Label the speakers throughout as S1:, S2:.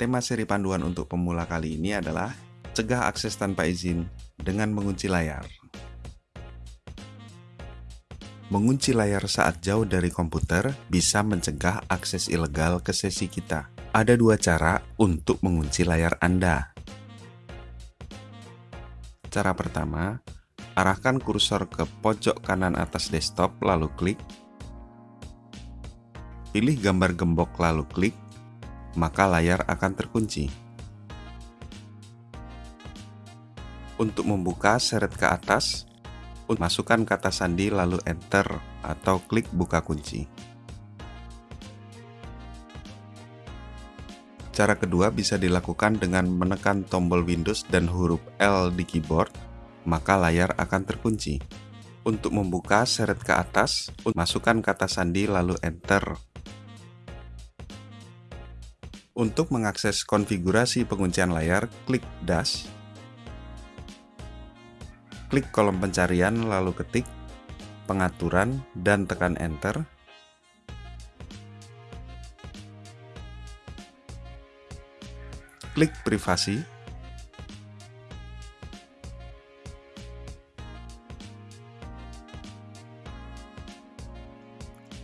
S1: Tema seri panduan untuk pemula kali ini adalah Cegah akses tanpa izin dengan mengunci layar. Mengunci layar saat jauh dari komputer bisa mencegah akses ilegal ke sesi kita. Ada dua cara untuk mengunci layar Anda. Cara pertama, arahkan kursor ke pojok kanan atas desktop lalu klik. Pilih gambar gembok lalu klik, maka layar akan terkunci. Untuk membuka seret ke atas, masukkan kata sandi lalu enter atau klik buka kunci. Cara kedua bisa dilakukan dengan menekan tombol Windows dan huruf L di keyboard, maka layar akan terkunci. Untuk membuka seret ke atas, masukkan kata sandi lalu enter. Untuk mengakses konfigurasi penguncian layar, klik dash. Klik kolom pencarian lalu ketik pengaturan dan tekan enter. Klik privasi.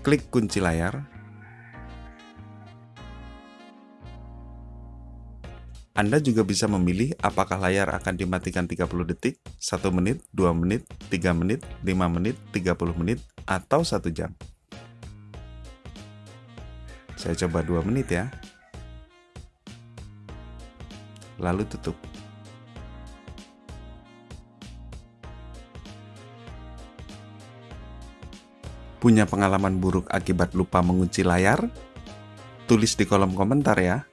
S1: Klik kunci layar Anda juga bisa memilih apakah layar akan dimatikan 30 detik, 1 menit, 2 menit, 3 menit, 5 menit, 30 menit, atau 1 jam. Saya coba 2 menit ya. Lalu tutup. Punya pengalaman buruk akibat lupa mengunci layar? Tulis di kolom komentar ya.